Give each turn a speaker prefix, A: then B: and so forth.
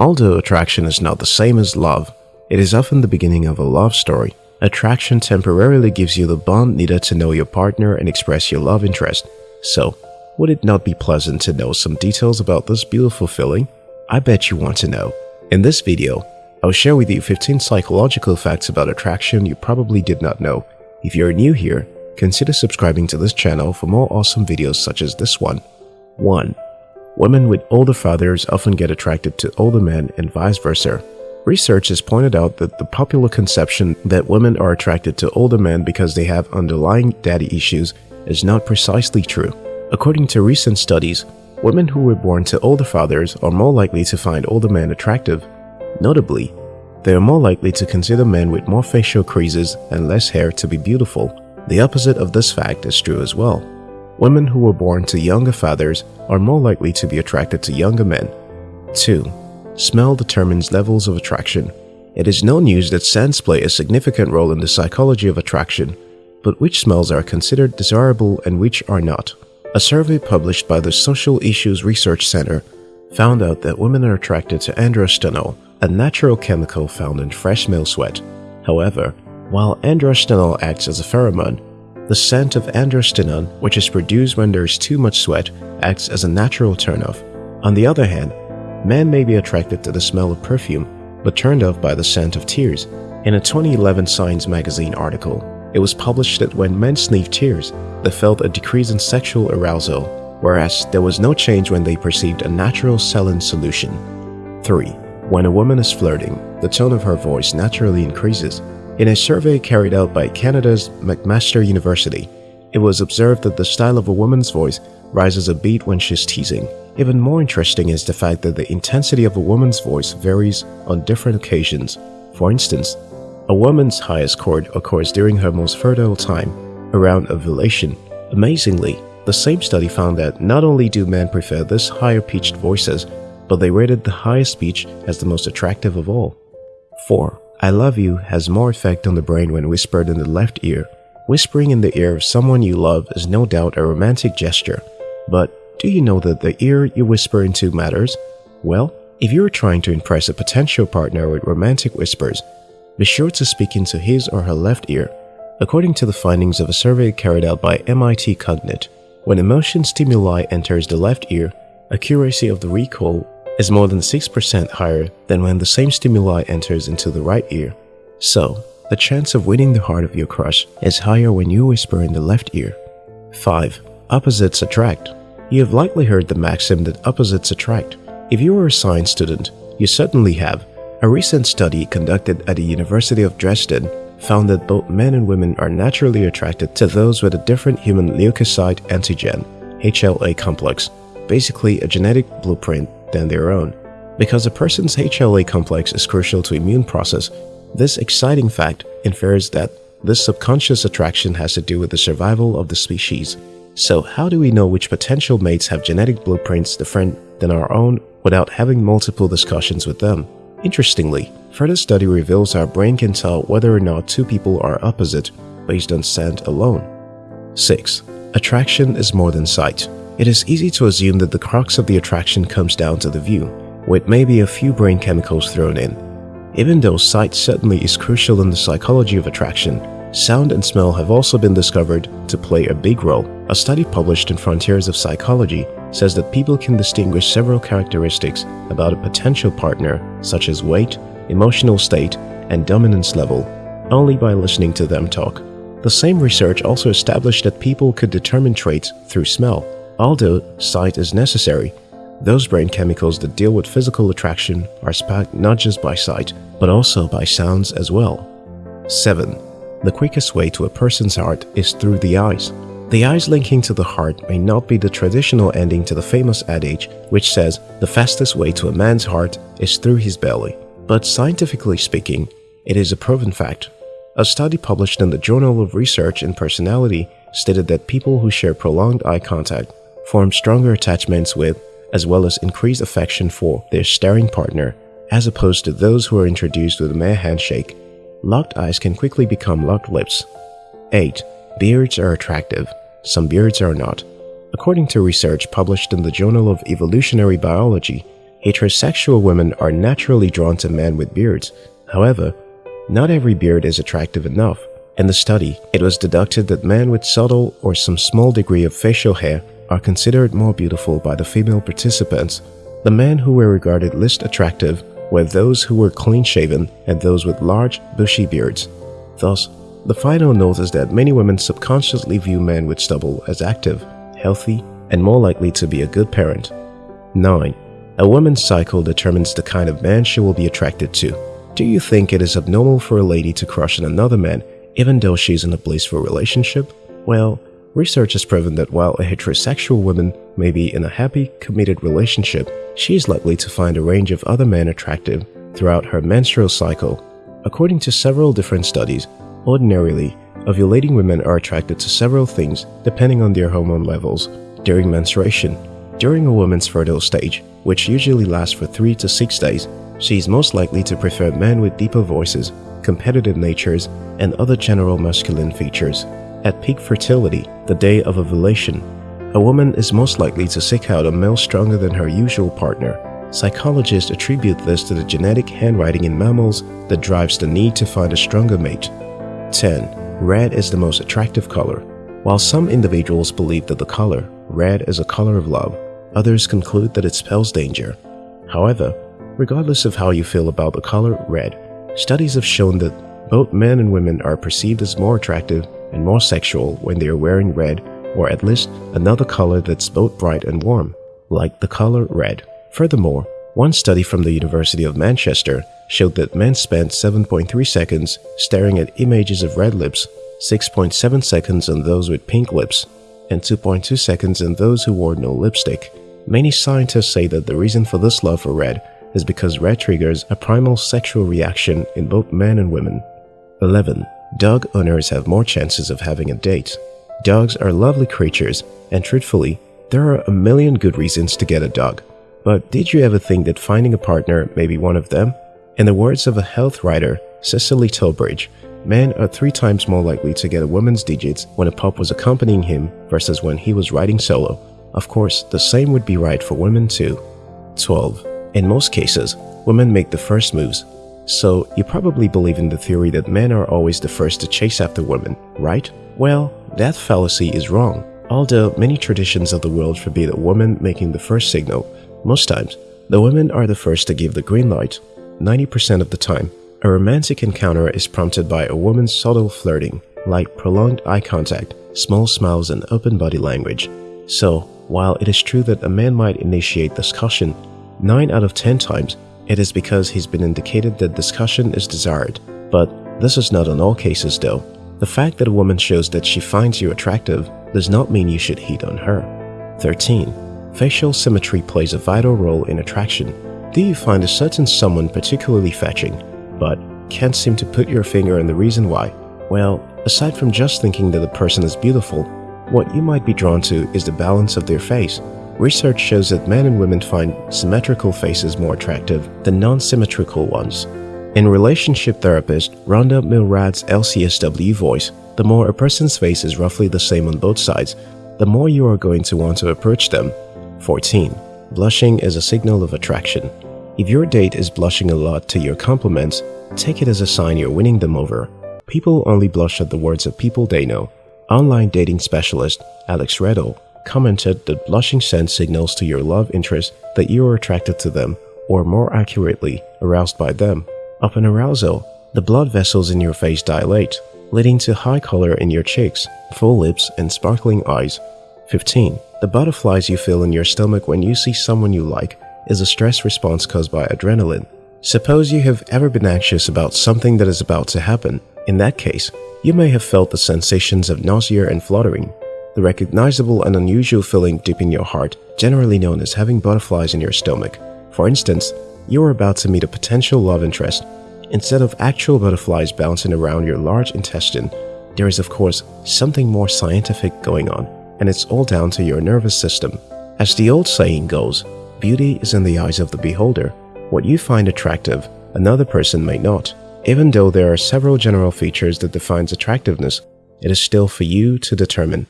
A: Although attraction is not the same as love, it is often the beginning of a love story. Attraction temporarily gives you the bond needed to know your partner and express your love interest. So, would it not be pleasant to know some details about this beautiful feeling? I bet you want to know. In this video, I'll share with you 15 psychological facts about attraction you probably did not know. If you're new here, consider subscribing to this channel for more awesome videos such as this one. 1. Women with older fathers often get attracted to older men and vice versa. Research has pointed out that the popular conception that women are attracted to older men because they have underlying daddy issues is not precisely true. According to recent studies, women who were born to older fathers are more likely to find older men attractive. Notably, they are more likely to consider men with more facial creases and less hair to be beautiful. The opposite of this fact is true as well. Women who were born to younger fathers are more likely to be attracted to younger men. 2. Smell determines levels of attraction. It is no news that scents play a significant role in the psychology of attraction, but which smells are considered desirable and which are not. A survey published by the Social Issues Research Center found out that women are attracted to androstenol, a natural chemical found in fresh male sweat. However, while androstenol acts as a pheromone, the scent of androstenone, which is produced when there is too much sweat, acts as a natural turnoff. On the other hand, men may be attracted to the smell of perfume, but turned off by the scent of tears. In a 2011 Science magazine article, it was published that when men sniffed tears, they felt a decrease in sexual arousal, whereas there was no change when they perceived a natural saline solution. 3. When a woman is flirting, the tone of her voice naturally increases. In a survey carried out by Canada's McMaster University, it was observed that the style of a woman's voice rises a beat when she's teasing. Even more interesting is the fact that the intensity of a woman's voice varies on different occasions. For instance, a woman's highest chord occurs during her most fertile time, around ovulation. Amazingly, the same study found that not only do men prefer this higher pitched voices, but they rated the highest pitch as the most attractive of all. 4. I love you has more effect on the brain when whispered in the left ear. Whispering in the ear of someone you love is no doubt a romantic gesture, but do you know that the ear you whisper into matters? Well, if you are trying to impress a potential partner with romantic whispers, be sure to speak into his or her left ear. According to the findings of a survey carried out by MIT Cognite, when emotion stimuli enters the left ear, accuracy of the recall is more than 6% higher than when the same stimuli enters into the right ear. So, the chance of winning the heart of your crush is higher when you whisper in the left ear. 5. Opposites attract. You have likely heard the maxim that opposites attract. If you are a science student, you certainly have. A recent study conducted at the University of Dresden found that both men and women are naturally attracted to those with a different human leukocyte antigen, HLA complex, basically a genetic blueprint than their own. Because a person's HLA complex is crucial to immune process, this exciting fact infers that this subconscious attraction has to do with the survival of the species. So how do we know which potential mates have genetic blueprints different than our own without having multiple discussions with them? Interestingly, further study reveals our brain can tell whether or not two people are opposite based on scent alone. 6. Attraction is more than sight. It is easy to assume that the crux of the attraction comes down to the view, with maybe a few brain chemicals thrown in. Even though sight certainly is crucial in the psychology of attraction, Sound and smell have also been discovered to play a big role. A study published in Frontiers of Psychology says that people can distinguish several characteristics about a potential partner, such as weight, emotional state, and dominance level, only by listening to them talk. The same research also established that people could determine traits through smell. Although sight is necessary, those brain chemicals that deal with physical attraction are sparked not just by sight, but also by sounds as well. 7. The quickest way to a person's heart is through the eyes. The eyes linking to the heart may not be the traditional ending to the famous adage which says the fastest way to a man's heart is through his belly. But scientifically speaking, it is a proven fact. A study published in the Journal of Research in Personality stated that people who share prolonged eye contact form stronger attachments with, as well as increased affection for, their staring partner, as opposed to those who are introduced with a mere handshake Locked eyes can quickly become locked lips. 8. Beards are attractive. Some beards are not. According to research published in the Journal of Evolutionary Biology, Heterosexual women are naturally drawn to men with beards. However, not every beard is attractive enough. In the study, it was deducted that men with subtle or some small degree of facial hair are considered more beautiful by the female participants. The men who were regarded least attractive were those who were clean-shaven and those with large, bushy beards. Thus, the final note is that many women subconsciously view men with stubble as active, healthy, and more likely to be a good parent. 9. A woman's cycle determines the kind of man she will be attracted to. Do you think it is abnormal for a lady to crush on another man even though she's in a blissful relationship? Well, research has proven that while a heterosexual woman may be in a happy, committed relationship, she is likely to find a range of other men attractive throughout her menstrual cycle. According to several different studies, ordinarily, ovulating women are attracted to several things depending on their hormone levels during menstruation. During a woman's fertile stage, which usually lasts for 3 to 6 days, she is most likely to prefer men with deeper voices, competitive natures, and other general masculine features. At peak fertility, the day of ovulation, a woman is most likely to seek out a male stronger than her usual partner. Psychologists attribute this to the genetic handwriting in mammals that drives the need to find a stronger mate. 10. Red is the most attractive color. While some individuals believe that the color, red, is a color of love, others conclude that it spells danger. However, regardless of how you feel about the color red, studies have shown that both men and women are perceived as more attractive and more sexual when they are wearing red or at least another color that's both bright and warm, like the color red. Furthermore, one study from the University of Manchester showed that men spent 7.3 seconds staring at images of red lips, 6.7 seconds on those with pink lips, and 2.2 seconds on those who wore no lipstick. Many scientists say that the reason for this love for red is because red triggers a primal sexual reaction in both men and women. 11. Dog owners have more chances of having a date. Dogs are lovely creatures, and truthfully, there are a million good reasons to get a dog. But did you ever think that finding a partner may be one of them? In the words of a health writer, Cecily Tilbridge, men are three times more likely to get a woman's digits when a pup was accompanying him versus when he was riding solo. Of course, the same would be right for women too. 12. In most cases, women make the first moves, so you probably believe in the theory that men are always the first to chase after women, right? Well, that fallacy is wrong. Although many traditions of the world forbid a woman making the first signal, most times, the women are the first to give the green light. 90% of the time, a romantic encounter is prompted by a woman's subtle flirting, like prolonged eye contact, small smiles and open body language. So, while it is true that a man might initiate discussion, 9 out of 10 times, it is because he's been indicated that discussion is desired. But this is not in all cases though. The fact that a woman shows that she finds you attractive does not mean you should hit on her. 13. Facial symmetry plays a vital role in attraction. Do you find a certain someone particularly fetching, but can't seem to put your finger on the reason why? Well, aside from just thinking that the person is beautiful, what you might be drawn to is the balance of their face. Research shows that men and women find symmetrical faces more attractive than non-symmetrical ones. In relationship therapist Rhonda Milrad's LCSW voice, the more a person's face is roughly the same on both sides, the more you are going to want to approach them. 14. Blushing is a signal of attraction. If your date is blushing a lot to your compliments, take it as a sign you're winning them over. People only blush at the words of people they know. Online dating specialist Alex Redel commented that blushing sends signals to your love interest that you are attracted to them, or more accurately, aroused by them. Upon arousal, the blood vessels in your face dilate, leading to high color in your cheeks, full lips, and sparkling eyes. 15. The butterflies you feel in your stomach when you see someone you like is a stress response caused by adrenaline. Suppose you have ever been anxious about something that is about to happen. In that case, you may have felt the sensations of nausea and fluttering the recognizable and unusual feeling deep in your heart, generally known as having butterflies in your stomach. For instance, you are about to meet a potential love interest. Instead of actual butterflies bouncing around your large intestine, there is of course something more scientific going on, and it's all down to your nervous system. As the old saying goes, beauty is in the eyes of the beholder. What you find attractive, another person may not. Even though there are several general features that defines attractiveness, it is still for you to determine.